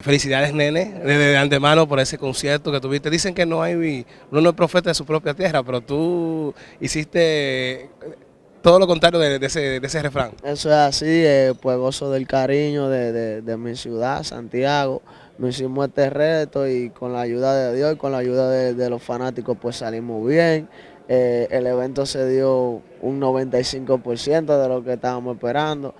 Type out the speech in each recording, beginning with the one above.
Felicidades, nene, desde antemano por ese concierto que tuviste. Dicen que no hay, uno no es profeta de su propia tierra, pero tú hiciste todo lo contrario de, ese, refrán. Eso es así, eh, pues gozo del cariño de, mi ciudad, Santiago. Nos hicimos este reto y con la ayuda de Dios y con la ayuda de, los fanáticos pues salimos bien. Eh, el evento se dio un 95% de lo que estábamos esperando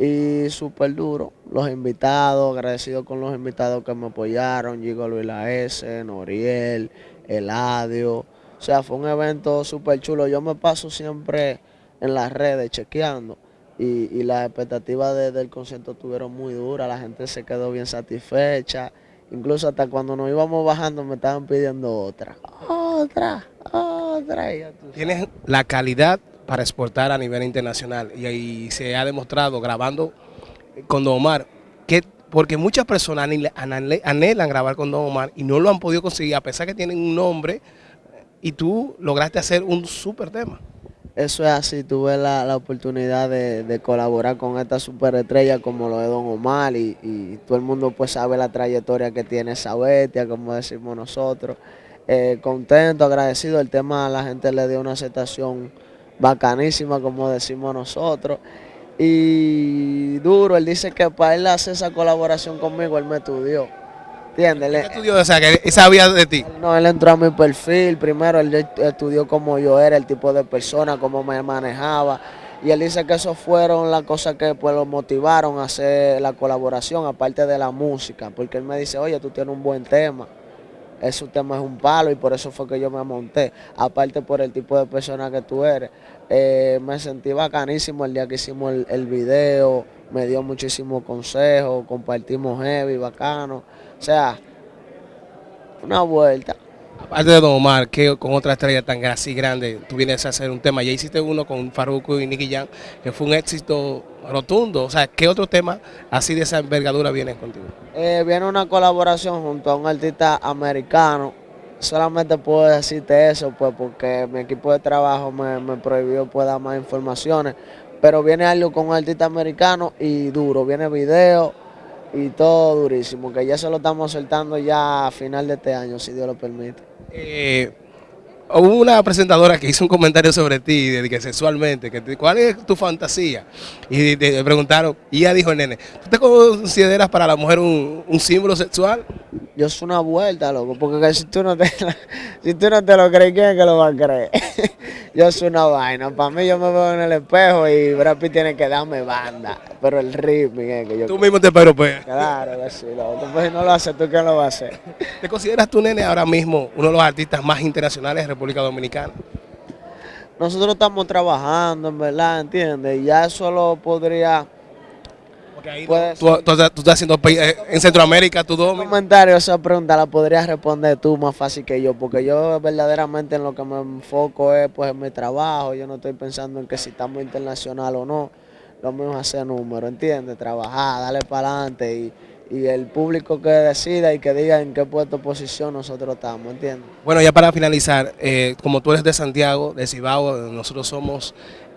y súper duro. Los invitados, agradecido con los invitados que me apoyaron, Gigo Luis La S, Noriel, Eladio. O sea, fue un evento súper chulo. Yo me paso siempre en las redes chequeando y, las expectativas del concierto estuvieron muy duras, la gente se quedó bien satisfecha. Incluso hasta cuando nos íbamos bajando me estaban pidiendo otra, otra, otra. Tienes la calidad para exportar a nivel internacional. Y ahí se ha demostrado grabando con Don Omar, que porque muchas personas anhelan grabar con Don Omar y no lo han podido conseguir, a pesar que tienen un nombre, y tú lograste hacer un súper tema. Eso es así, tuve la, oportunidad de, colaborar con esta superestrella como lo de Don Omar y, todo el mundo pues sabe la trayectoria que tiene esa bestia, como decimos nosotros. Eh, contento, agradecido, el tema a la gente le dio una aceptación bacanísima, como decimos nosotros. Y duro, él dice que para él hacer esa colaboración conmigo, él me estudió. ¿Entiendes? ¿Qué estudió? O sea, que sabía de ti. No, él entró a mi perfil. Primero, él estudió cómo yo era, el tipo de persona, cómo me manejaba. Y él dice que eso fueron las cosas que pues, lo motivaron a hacer la colaboración, aparte de la música. Porque él me dice, oye, tú tienes un buen tema ese tema es un palo y por eso fue que yo me monté. Aparte por el tipo de persona que tú eres. Eh, me sentí bacanísimo el día que hicimos el, video, me dio muchísimos consejos, compartimos heavy, bacano. O sea, una vuelta. Aparte de Don Omar, que con otra estrella tan así grande, tú vienes a hacer un tema. Ya hiciste uno con Farruko y Nicky Jam, que fue un éxito rotundo. O sea, ¿qué otro tema así de esa envergadura viene contigo? Eh, viene una colaboración junto a un artista americano. Solamente puedo decirte eso, pues, porque mi equipo de trabajo me, prohibió pues, dar más informaciones. Pero viene algo con un artista americano y duro. Viene video y todo durísimo, que ya se lo estamos soltando ya a final de este año, si Dios lo permite. Eh, hubo una presentadora que hizo un comentario sobre ti, de que sexualmente, que ¿cuál es tu fantasía? Y le preguntaron, y ella dijo, nene, ¿tú te consideras para la mujer un, un símbolo sexual? Yo soy una vuelta, loco, porque si tú no te, si tú no te lo crees, ¿quién es que lo va a creer? yo soy una vaina. Para mí yo me veo en el espejo y Brad Pitt tiene que darme banda. Pero el ritmo es que yo... Tú mismo te pues. Claro que sí, loco. Pues si no lo haces tú, ¿quién lo va a hacer? ¿Te consideras tú, nene, ahora mismo uno de los artistas más internacionales de República Dominicana? Nosotros estamos trabajando, en verdad, ¿entiendes? Ya tú, estás haciendo eh, en Centroamérica, tú dos. comentario, esa pregunta la podrías responder tú más fácil que yo, porque yo verdaderamente en lo que me enfoco es pues en mi trabajo, yo no estoy pensando en que si estamos internacional o no, lo mismo es hacer número, ¿entiendes? Trabajar, darle para adelante y, el público que decida y que diga en qué puesto posición nosotros estamos, ¿entiendes? Bueno, ya para finalizar, eh, como tú eres de Santiago, de Cibao, nosotros somos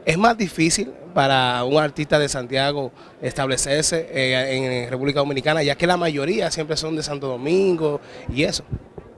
es más difícil para un artista de Santiago establecerse eh, en República Dominicana, ya que la mayoría siempre son de Santo Domingo y eso.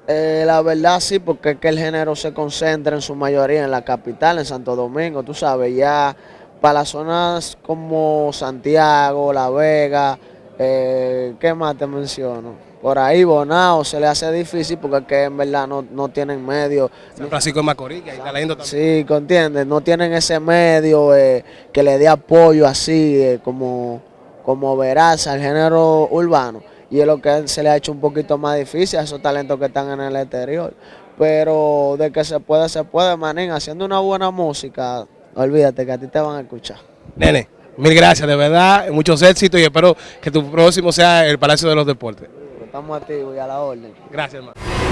Eh, la verdad sí, porque es que el género se concentra en su mayoría en la capital, en Santo Domingo, tú sabes, ya para las zonas como Santiago, La Vega, eh, ¿qué más te menciono? por ahí Bonao se le hace difícil porque es que en verdad no, tienen medio. San Francisco de Macorís, que ahí está leyendo también. Sí, ¿entiendes? No tienen ese medio eh, que le dé apoyo así, eh, como, como verás al género urbano. Y es lo que se le ha hecho un poquito más difícil a esos talentos que están en el exterior. Pero de que se puede, se puede, manín. Haciendo una buena música, olvídate que a ti te van a escuchar. Nene, mil gracias, de verdad, muchos éxitos y espero que tu próximo sea el Palacio de los Deportes. Estamos activos y a la orden. Gracias, hermano.